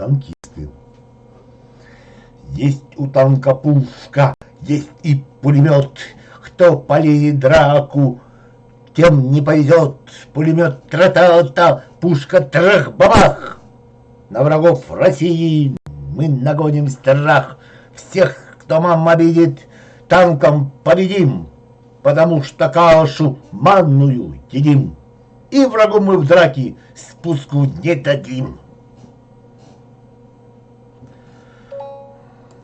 танкисты. Есть у танка пушка, есть и пулемет. Кто полезет драку, тем не повезет. Пулемет тра-та-та, пушка трах-бабах. На врагов России мы нагоним страх. Всех, кто мам обидит, танком победим, потому что кашу манную едим. И врагу мы в драке спуску не дадим.